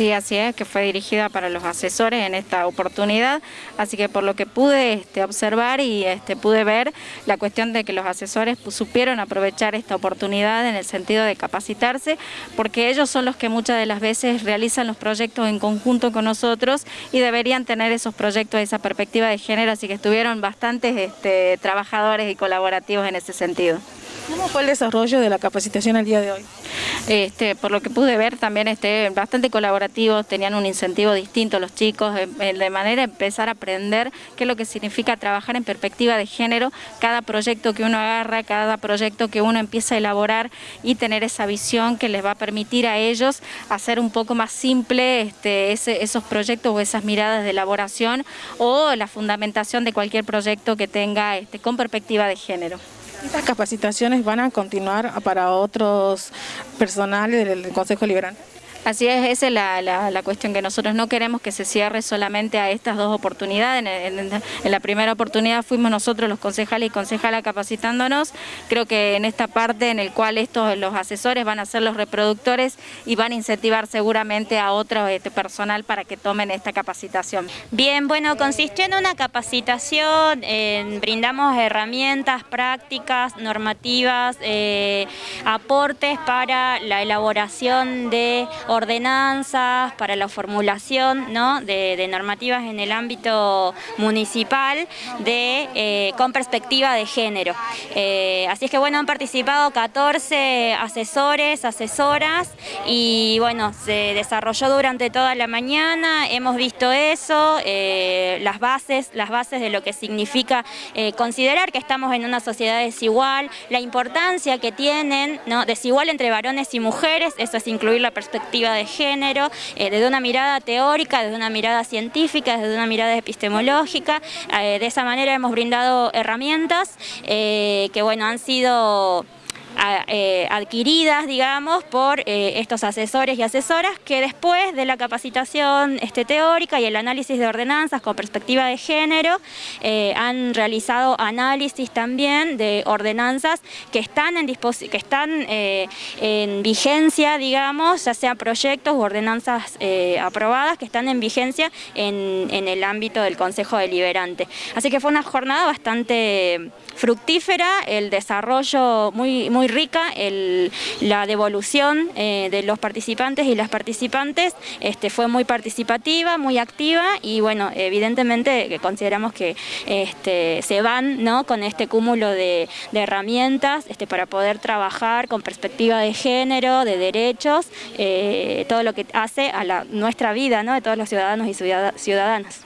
Sí, así es, que fue dirigida para los asesores en esta oportunidad, así que por lo que pude este, observar y este, pude ver la cuestión de que los asesores supieron aprovechar esta oportunidad en el sentido de capacitarse, porque ellos son los que muchas de las veces realizan los proyectos en conjunto con nosotros y deberían tener esos proyectos, esa perspectiva de género, así que estuvieron bastantes este, trabajadores y colaborativos en ese sentido. ¿Cómo fue el desarrollo de la capacitación el día de hoy? Este, por lo que pude ver también este, bastante colaborativos, tenían un incentivo distinto los chicos, de manera de empezar a aprender qué es lo que significa trabajar en perspectiva de género, cada proyecto que uno agarra, cada proyecto que uno empieza a elaborar y tener esa visión que les va a permitir a ellos hacer un poco más simple este, esos proyectos o esas miradas de elaboración o la fundamentación de cualquier proyecto que tenga con perspectiva de género. ¿Estas capacitaciones van a continuar para otros personales del Consejo Liberante? Así es, esa es la, cuestión que nosotros no queremos que se cierre solamente a estas dos oportunidades. En, la primera oportunidad fuimos nosotros los concejales y concejalas capacitándonos. Creo que en esta parte en el cual estos los asesores van a ser los reproductores y van a incentivar seguramente a otro este, personal para que tomen esta capacitación. Bien, bueno, consistió en una capacitación, brindamos herramientas prácticas, normativas, eh, aportes para la elaboración de ordenanzas, para la formulación de, normativas en el ámbito municipal de, eh, con perspectiva de género. Eh, así es que bueno, han participado 14 asesores, asesoras y bueno, se desarrolló durante toda la mañana, hemos visto eso, eh, las, bases, las bases de lo que significa considerar que estamos en una sociedad desigual, la importancia que tienen, ¿no? desigual entre varones y mujeres, eso es incluir la perspectiva de género, eh, desde una mirada teórica, desde una mirada científica, desde una mirada epistemológica. Eh, de esa manera hemos brindado herramientas eh, que bueno, han sido eh, adquiridas, digamos, por eh, estos asesores y asesoras que después de la capacitación este, teórica y el análisis de ordenanzas con perspectiva de género eh, han realizado análisis también de ordenanzas que están en, que están, en vigencia, digamos, ya sea proyectos u ordenanzas aprobadas que están en vigencia en, en el ámbito del Consejo Deliberante. Así que fue una jornada bastante fructífera, el desarrollo muy, muy rica, la devolución eh, de los participantes y las participantes este, fue muy participativa, muy activa y bueno, evidentemente consideramos que este, se van ¿no? con este cúmulo de, herramientas este, para poder trabajar con perspectiva de género, de derechos, eh, todo lo que hace a la, nuestra vida ¿no? de todos los ciudadanos y ciudadanas.